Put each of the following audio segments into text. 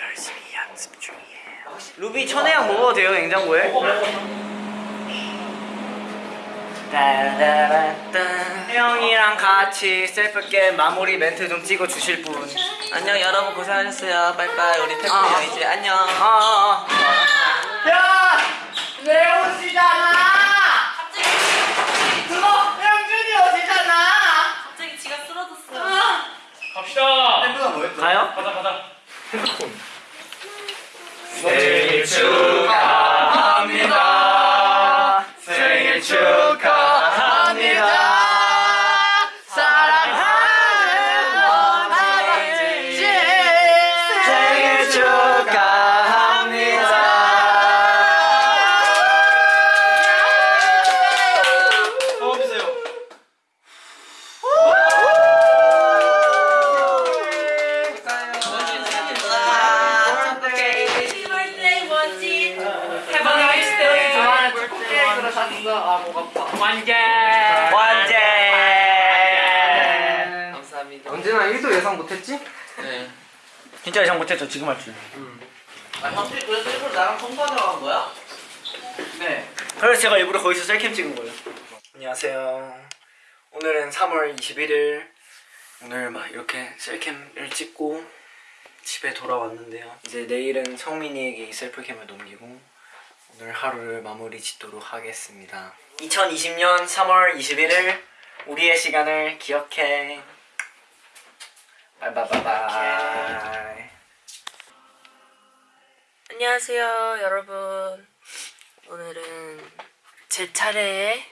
열심히 연습 중이에요. 루비 천혜향 먹어도 돼요 냉장고에? 혜영이랑 같이 self cam 마무리 멘트 좀 찍어 주실 분. 안녕 여러분 고생하셨어요. 빠이빠이 우리 태풍이 아. 형 이제 안녕. 아, 아, 아. 야! 내 옷이잖아! 그거 형준이 옷이잖아! 갑자기 지가 쓰러졌어요. 갑시다. 가요? 가자 가자. 생일 1도 예상 못했지? 네. 진짜 예상 못했죠, 지금 할 줄. 아 형필 그래서 일부러 나랑 통과하러 간 거야? 네. 그래서 제가 일부러 거기서 셀캠 찍은 거예요. 안녕하세요. 오늘은 3월 21일. 오늘 막 이렇게 셀캠을 찍고 집에 돌아왔는데요. 이제 내일은 성민이에게 이 셀프캠을 넘기고 오늘 하루를 마무리 짓도록 하겠습니다. 2020년 3월 21일 우리의 시간을 기억해. 바이바이바이. 안녕하세요, 여러분. 오늘은 제 차례에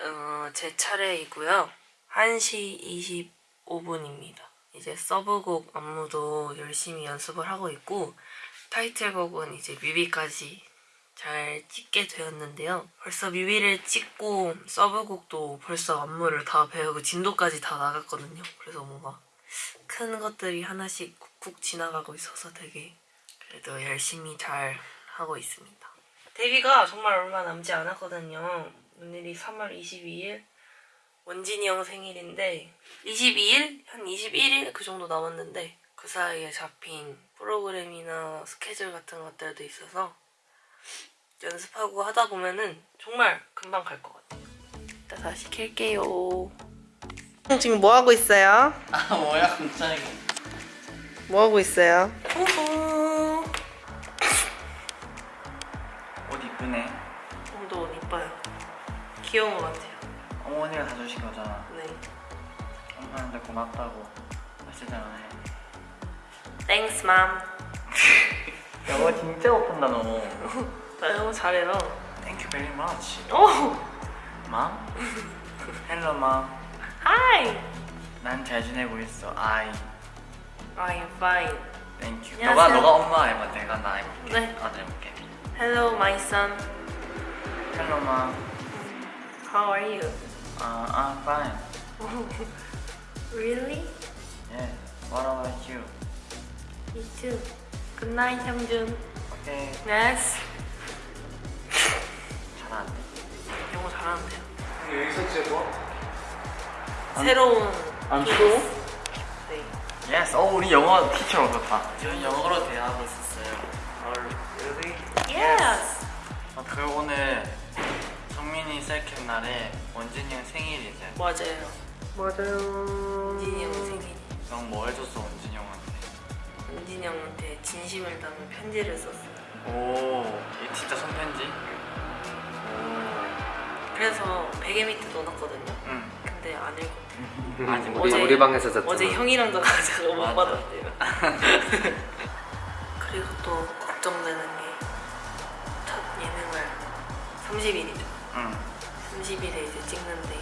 어, 제 차례이고요. 1시 25분입니다. 이제 서브곡 안무도 열심히 연습을 하고 있고 타이틀곡은 이제 뮤비까지 잘 찍게 되었는데요. 벌써 뮤비를 찍고 서브곡도 벌써 안무를 다 배우고 진도까지 다 나갔거든요. 그래서 뭔가 큰 것들이 하나씩 쿡쿡 지나가고 있어서 되게 그래도 열심히 잘 하고 있습니다. 데뷔가 정말 얼마 남지 않았거든요. 오늘이 3월 22일 원진이 형 생일인데 22일? 한 21일 그 정도 남았는데 그 사이에 잡힌 프로그램이나 스케줄 같은 것들도 있어서 연습하고 하다 보면은 정말 금방 갈 것 같아요. 이따 다시 켤게요. 지금 뭐 하고 있어요? 아 뭐야 갑자기. 뭐 하고 있어요? 후후. 옷 이쁘네. 도 이뻐요. 귀여운 것 같아요. 어머니가 사주신 거잖아. 네. 엄마한테 고맙다고 하시잖아. Thanks, mom. 영어 진짜 못한다 너. 나 영어 잘해요. Thank you very much. 오! Mom? Hello, mom. Hi! 난 잘 지내고 있어. I. I'm fine. Thank you. 안녕하세요. 너가 너가 엄마 해봐. 내가 나 해볼게. 네. 아들 해볼게. Hello, my son. Hello, mom. How are you? Uh, I'm fine. Really? Yeah. What about you? Me too. Good night, 형준. Okay. Yes. 잘하네. 영어 잘하는데요. 여기서 좋아. 새로운 안 케이스. 추워? 네. Yes. 어, 우리 영어 티처 얻었다. 저는 영어로 대화하고 있었어요. Really? Yes. 어, 그 오늘 성민이 셀캠 날에 원진이 형 생일이지. 맞아요. 맞아요. 원진이 형 생일. 넌뭐 해줬어 원진이 형한테? 원진이 형한테 진심을 담은 편지를 썼어요. 오, 이 진짜 손편지? 그래서 베개 밑에 넣어놨거든요. 응. 근데 안 읽고. 아직 어제- 우리 방에서 잤잖아. 어제 형이랑도 가자가 못. 받았대요. 그리고 또 걱정되는 게 첫 예능을 30일이죠. 응. 30일에 이제 찍는데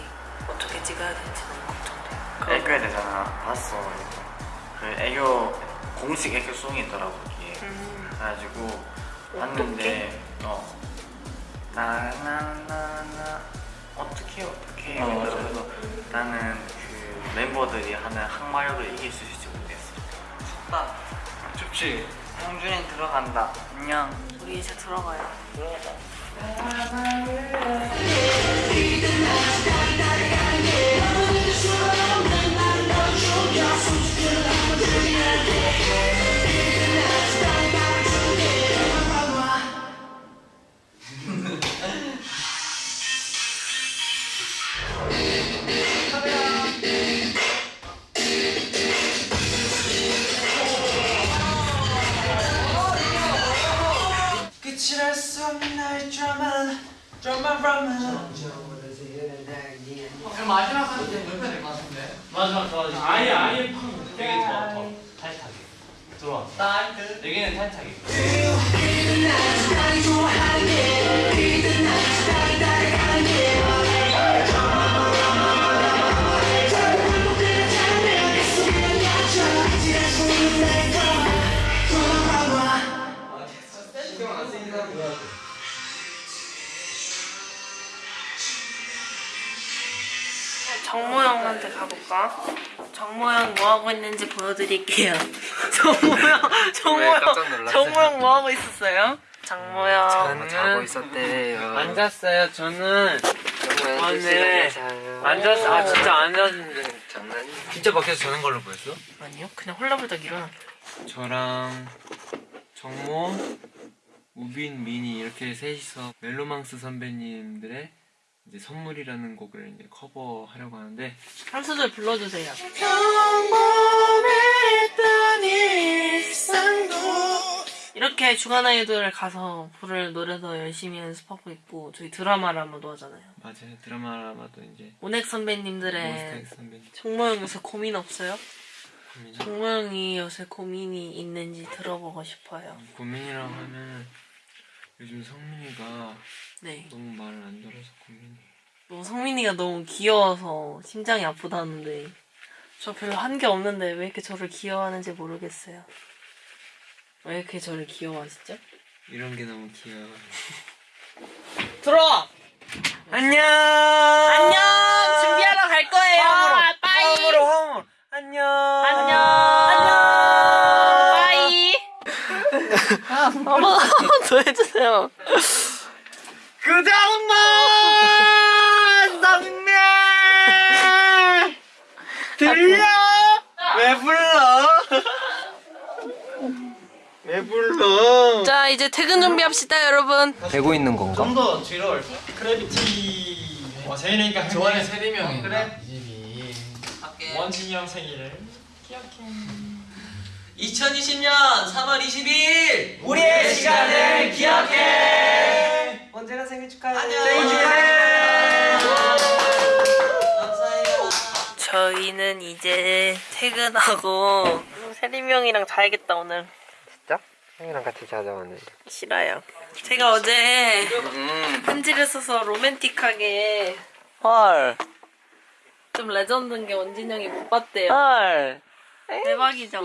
어떻게 찍어야 될지 너무 걱정돼요. 애교야 되잖아. 봤어. 그 애교 공식 애교송이 있더라고 거기에. 음, 그래가지고 봤는데 어 나나나나 어떻게 어떻게 어, 맞아. 그래서 나는 그 멤버들이 하는 항마력을 이길 수 있을지 모르겠어. 춥다. 춥지. 형준이 들어간다. 안녕. 우리 이제 들어가요. 들어가자. 정모형한테 가볼까? 정모형 뭐 하고 있는지 보여드릴게요. 정모형, 정모형, 정모형 뭐 하고 있었어요? 정모형. 저는 자고 있었대요. 앉았어요. 저는 오늘 앉았어. 아 진짜 앉았는데 장난이. 진짜 밖에서 자는 걸로 보였어? 아니요, 그냥 홀라불떡 일어나. 저랑 정모, 우빈, 민이 이렇게 셋이서 멜로망스 선배님들의 이제 선물이라는 곡을 이제 커버하려고 하는데 한 소절 불러주세요. 이렇게 주간 아이돌 가서 부를 노래도 열심히 연습하고 있고 저희 드라마라마도 하잖아요. 맞아요 드라마라마도 이제 오넥 선배님들의 몬스타엑스 선배님 정모형 요새 고민 없어요? 고민이 정모형이 요새 고민이 있는지 들어보고 싶어요. 고민이라고 하면 요즘 성민이가 네. 너무 말을 안 들어서 고민이 뭐 성민이가 너무 귀여워서 심장이 아프다는데 저 별로 한 게 없는데 왜 이렇게 저를 귀여워하는지 모르겠어요. 왜 이렇게 저를 귀여워하시죠? 이런 게 너무 귀여워 들어와! 안녕 안녕! 준비하러 갈 거예요! 빠이! 화음으로 화음으로 안녕 안녕! 한번 더 해주세요. 그 장만 남매 들려 왜 불러 왜 불러 자, 이제 퇴근 준비합시다, 여러분. 되고 있는 건가? 좀 더 뒤로 올까? 크래비티. 와 생일이니까 좋아하는 세네 명이. 그래. 이 집이. 원진이 형 생일을. 2020년 3월 22일 우리의 시간을 기억해 언제나 생일 축하해 안녕. 생일 축하해 감사해요. 저희는 이제 퇴근하고 세림이 형이랑 자야겠다, 오늘. 진짜? 형이랑 같이 자자 오늘. 싫어요. 제가 어제 편지를 써서 로맨틱하게 헐. 좀 레전드인 게 원진 형이 못 봤대요. 헐. 대박이죠.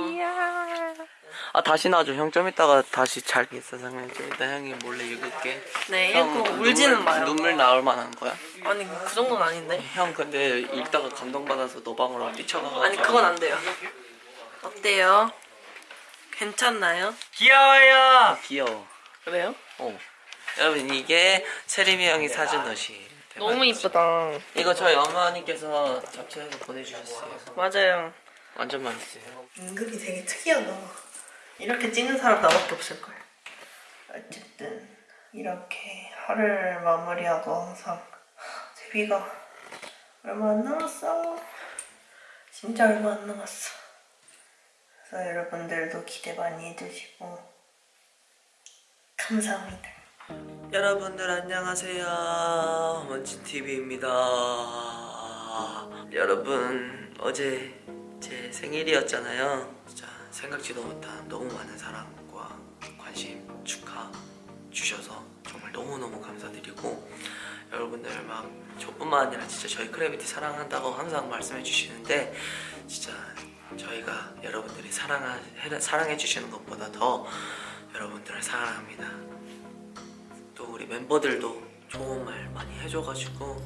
아 다시 놔줘. 형 좀 이따가 다시 잘 있어 상현. 좀 이따 형이 몰래 읽을게. 네, 형 읽고 울지는 눈물, 마요. 눈물 나올 만한 거야? 아니 그 정도는 아닌데. 형 근데 읽다가 감동받아서 너 방으로 뛰쳐가가지고. 아니 그건 안 돼요. 어때요? 괜찮나요? 귀여워요 귀여워. 그래요? 어. 여러분 이게 세림이 형이 사준 옷이. 대박. 너무 이쁘다. 이거 저희 어머니께서 잡채해서 보내주셨어요. 맞아요. 완전 맛있어요. 은근히 되게 특이하다. 이렇게 찍는 사람 나밖에 없을 거예요. 어쨌든 이렇게 하루를 마무리하고 항상 데뷔가 얼마 안 남았어. 진짜 얼마 안 남았어. 그래서 여러분들도 기대 많이 해주시고 감사합니다. 여러분들 안녕하세요. 원진 TV입니다. 여러분 어제 제 생일이었잖아요. 진짜 생각지도 못한 너무 많은 사랑과 관심 축하 주셔서 정말 너무 너무 감사드리고 여러분들 막 저뿐만 아니라 진짜 저희 크래비티 사랑한다고 항상 말씀해 주시는데 진짜 저희가 여러분들이 사랑해 주시는 것보다 더 여러분들을 사랑합니다. 또 우리 멤버들도 좋은 말 많이 해줘가지고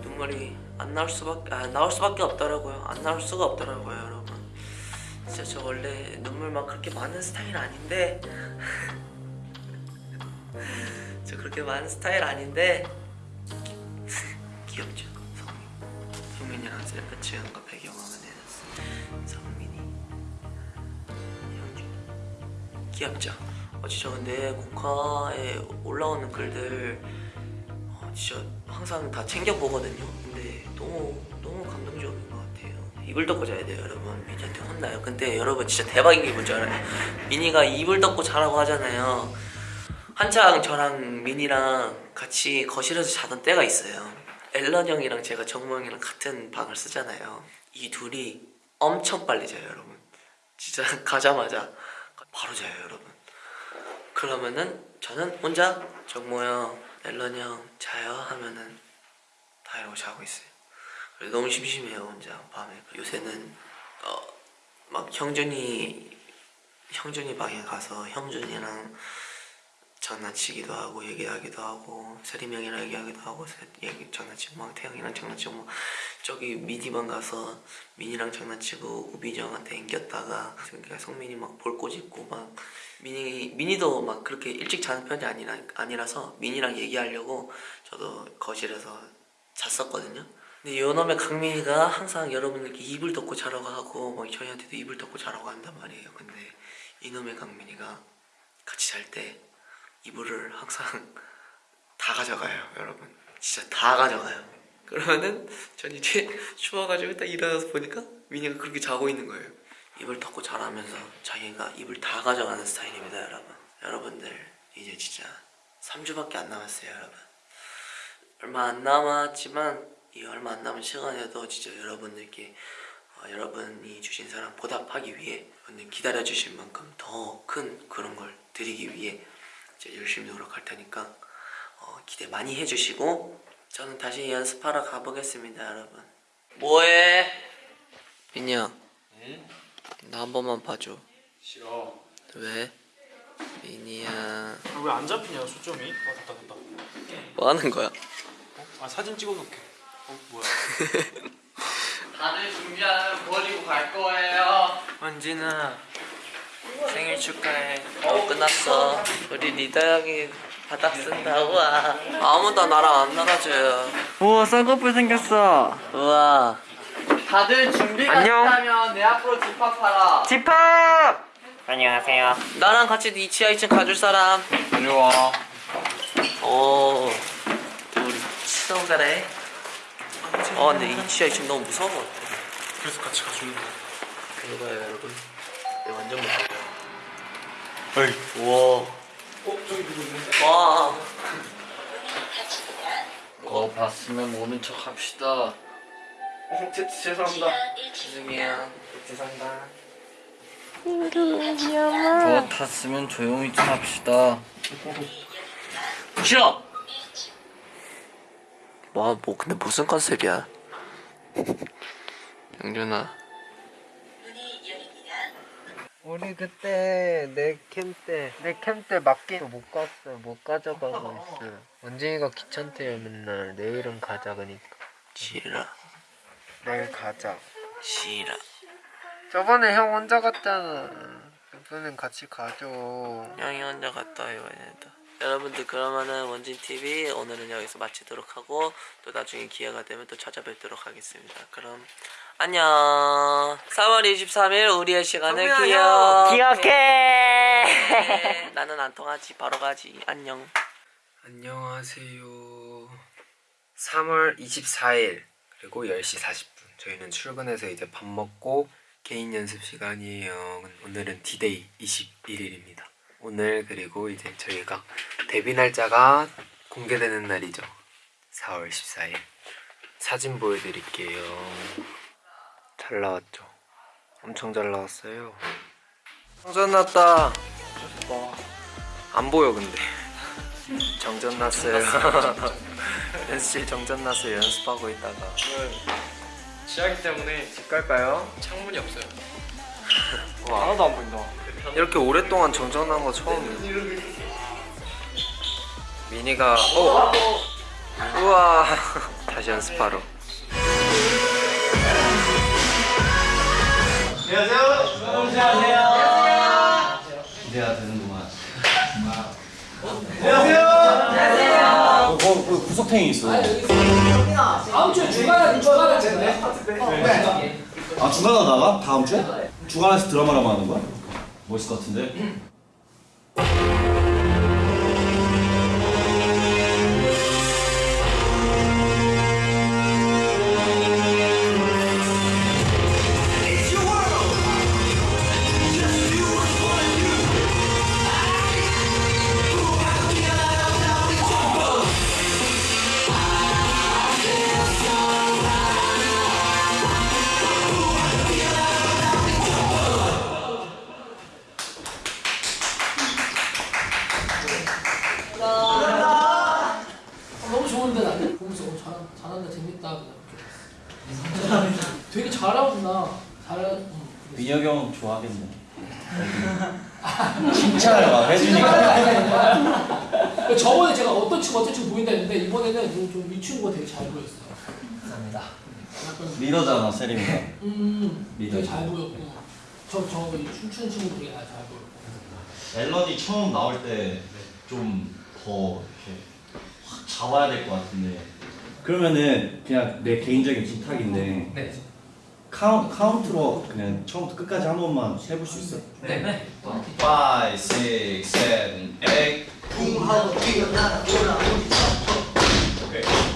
눈물이 안 나올 수밖에 아, 나올 수밖에 없더라고요. 안 나올 수가 없더라고요, 여러분. 진짜 저 원래 눈물 막 그렇게 많은 스타일 아닌데 저 그렇게 많은 스타일 아닌데 귀엽죠, 성민. 성민이랑 셀카 찍은 거 배경화면 해놨어. 성민이, 형준이. 귀엽죠? 어, 진짜 근데 공카에 올라오는 글들 어, 진짜 항상 다 챙겨보거든요 근데 너무 너무 감동적인 것 같아요 이불 덮고 자야 돼요 여러분 미니한테 혼나요 근데 여러분 진짜 대박인 게 뭔지 알아요? 미니가 이불 덮고 자라고 하잖아요 한창 저랑 민이랑 같이 거실에서 자던 때가 있어요. 앨런 형이랑 제가 정모 형이랑 같은 방을 쓰잖아요. 이 둘이 엄청 빨리 자요, 여러분. 진짜 가자마자 바로 자요, 여러분. 그러면은 저는 혼자 정모 형, 앨런 형 자요 하면은 다 이러고 자고 있어요. 너무 심심해요, 혼자 밤에. 요새는 어, 막 형준이 형준이 방에 가서 형준이랑 장난치기도 하고 얘기하기도 하고 세림 형이랑 얘기하기도 하고 세- 얘기 장난치고 막 태영이랑 장난치고 막 저기 미니방 가서 민이랑 장난치고 우빈이 형한테 앵겼다가 그러니까 성민이 막 볼 꼬집고 막 민이 민이도 막 그렇게 일찍 자는 편이 아니라 아니라서 민이랑 얘기하려고 저도 거실에서 잤었거든요. 근데 요놈의 강민이가 항상 여러분들께 이불 덮고 자라고 하고 막 저희한테도 이불 덮고 자라고 한단 말이에요. 근데 이놈의 강민이가 같이 잘 때 이불을 항상 다 가져가요, 여러분. 진짜 다 가져가요. 그러면은 전 이제 추워가지고 딱 일어나서 보니까 민이가 그렇게 자고 있는 거예요. 이불 덮고 자라면서 자기가 이불 다 가져가는 스타일입니다, 여러분. 여러분들 이제 진짜 3주밖에 안 남았어요, 여러분. 얼마 안 남았지만 이 얼마 안 남은 시간에도 진짜 여러분들께 어, 여러분이 주신 사랑 보답하기 위해 여러분들 기다려 주신 만큼 더 큰 그런 걸 드리기 위해 이제 열심히 노력할 테니까 어, 기대 많이 해주시고 저는 다시 연습하러 가보겠습니다 여러분 뭐해? 민이야 나한 번만 봐줘 싫어. 왜? 민이야 왜 안 잡히냐 초점이? 어 됐다 됐다. 뭐 하는 거야? 아 사진 찍어놓게. 어 뭐야? 다들 준비하면 버리고 갈 거예요 원진아 생일 축하해. 어 끝났어 우리 리더 형이 바닥 쓴다 우와 아무도 나랑 안 놀아줘요 우와 쌍꺼풀 생겼어. 우와 다들 준비가 안녕. 됐다면 내 앞으로 집합하라 집합. 안녕하세요. 나랑 같이 이 지하 2층 가줄 사람 이리 와. 오 우리 친한 가네 어 근데 이 지하 2층 너무 무서운 것 같아 그래서 같이 가주는 거. 이거 봐요 여러분 이거 완전 무서워 요 에이. 우와 어 저기 누구 있는데? 와 어 봤으면 모른 척 합시다. 제, 죄송합니다. 죄송해요 죄송합니다. 저 탔으면 조용히 좀 합시다. 싫어 와, 뭐 근데 무슨 컨셉이야? 영준아 우리 그때 내캠때내캠때 맡긴 못 갔어 못 가져가고 있어. 원진이가 귀찮대요 맨날 내일은 가자 그니까. 싫어 내일 가자. 싫어 저번에 형 혼자 갔잖아. 이번엔 같이 가죠. 형이 혼자 갔다 된다 여러분들 그러면은 원진TV 오늘은 여기서 마치도록 하고 또 나중에 기회가 되면 또 찾아뵙도록 하겠습니다 그럼 안녕 3월 23일 우리의 시간을 기억 기억해. 나는 안 통하지 바로 가지 안녕 안녕하세요. 3월 24일 그리고 10시 40분 저희는 출근해서 이제 밥 먹고 개인 연습 시간이에요. 오늘은 디데이 21일입니다. 오늘 그리고 이제 저희가 데뷔 날짜가 공개되는 날이죠. 4월 14일. 사진 보여드릴게요. 잘 나왔죠? 엄청 잘 나왔어요. 정전 났다. 안 보여 근데. 정전 났어요. 연습실 정전 났어요. 연습하고 있다가. 지하기 때문에 집 갈까요? 창문이 없어요. 와, 하나도 안 보인다. 이렇게 오랫동안 정전한 거 처음이에요. 미니가 어 우와 다시 연습하러. 기대가 되는구만. 어, 그 구석탱이 있어. 아 중간에 나가? 다음 주에? 중간에서 드라마라고 하는 거야? 멋있을 것 같은데? 감사합니다. 리더잖아 세림이가. 음 리더. 되게 잘 보였고 저 저 춤추는 친구 되게 잘 보였고. 앨런이 처음 나올 때 좀 더 이렇게 확 잡아야 될 것 같은데. 그러면은 그냥 내 개인적인 부탁인데 네. 카운, 카운트로 그냥 처음부터 끝까지 한 번만 해볼 수 있어? 네. 5, 6, 7, 8 쿵하고 뛰어나라 오케이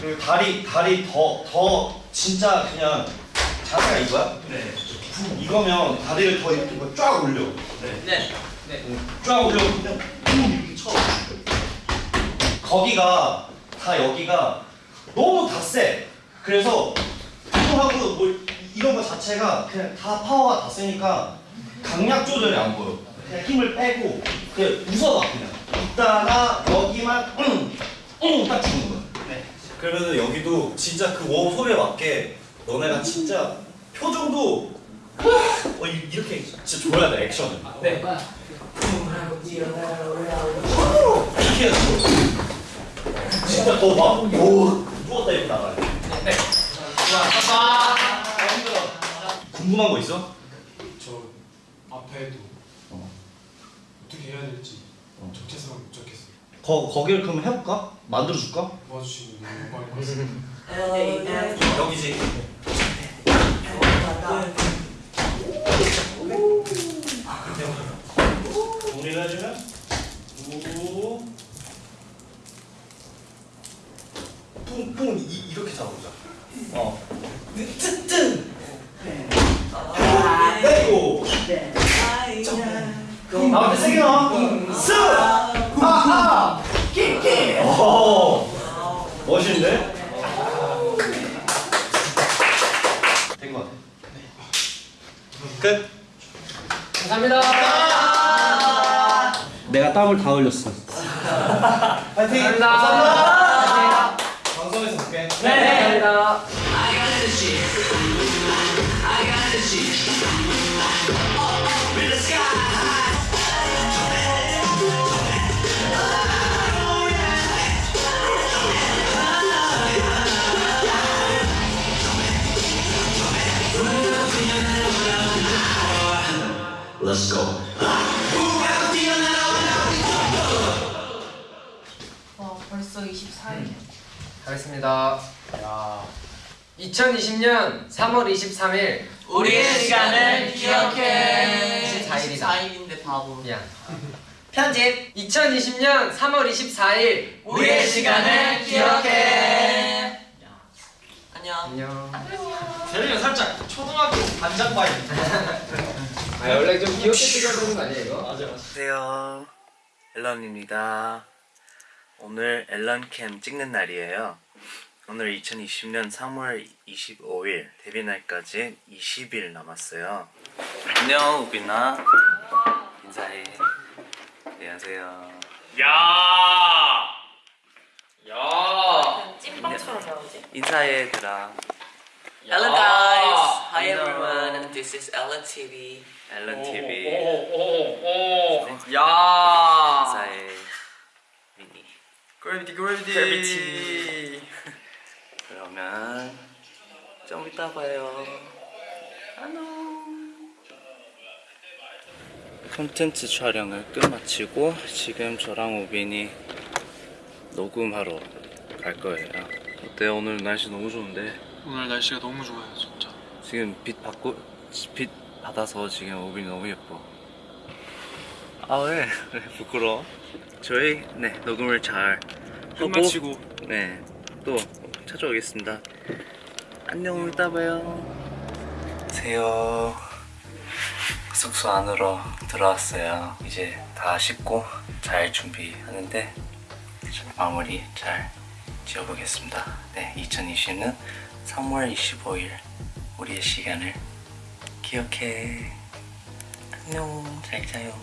그리고 다리 다리 더 더 진짜 그냥 자세가 이거야? 네. 이거면 다리를 더 이렇게 뭐쫙 올려. 네. 쫙 올려. 그냥 쿵 이렇게 쳐. 거기가 다 여기가 너무 다 세. 그래서 쿵하고 뭐 이런 거 자체가 그냥 다 파워가 다 세니까 강약 조절이 안 보여. 그냥 힘을 빼고 그냥 웃어봐 그냥. 있다가 여기만 응 응 딱 주는 거야. 네. 그러면은 여기도 진짜 그 웜 소리에 맞게 너네가 진짜 표정도 어, 이- 이렇게 진짜 줘야 돼 액션을 네. 이렇게 해서 진짜 너막 오, 누웠다 이렇게 나가야 돼 궁금한 거 있어? 저 앞에도 어. 어떻게 해야 될지 어. 적재성을 못 잡겠어요. 거, 거기를 그럼 해볼까? 만들어줄까? 너무 것 같습니다. 여기지. 정리를 해주면 우 뿡뿡 이, 이렇게 잡아보자. 어. 뜨뜬 나올 때 세게 나와 스 하하! 끼끼 오 멋있는데? 된것 같아. 끝 감사합니다. 내가 땀을 다 흘렸어. 파이팅! 감사합니다. 방송에서 볼게. 네. 감사합니다. Let's go 와 벌써 24일. 하겠습니다. 2020년 3월 23일 우리의 시간을 기억해. 24일이다. 24일인데 바보. 미안. 편집. 2020년 3월 24일 우리의 시간을 기억해. 안녕. 안녕. 재능이 살짝 초등학교 반장 바이 아 원래 좀 귀엽게 찍어야 되는 거 아니야 이거? 맞아 맞아 안녕하세요. 앨런입니다. 오늘 앨런캠 찍는 날이에요. 오늘 2020년 3월 25일 데뷔 날까지 20일 남았어요. 안녕 우빈아. 인사해. 안녕하세요. 찐빵처럼 나오지? 인사해 얘들아. Hello guys. Hi everyone. This is Ellen TV. Ellen TV. 야 인사해. 미니. 그래비티 그래비티 그러면 좀 이따 봐요. 안녕. 콘텐츠 촬영을 끝마치고 지금 저랑 우빈이 녹음하러 갈 거예요. 어때 오늘 날씨 너무 좋은데 오늘 날씨가 너무 좋아요, 진짜. 지금 빛 받고 빛 받아서 지금 우빈이 너무 예뻐. 아 왜? 왜 부끄러워? 저희 네 녹음을 잘 하고 끝마치고 네또 찾아오겠습니다. 안녕 이따 봐요. 안녕하세요. 숙소 안으로 들어왔어요. 이제 다 씻고 잘 준비하는데 마무리 잘 지어보겠습니다. 네, 2020년 3월 25일 우리의 시간을 기억해. 안녕, 잘 자요.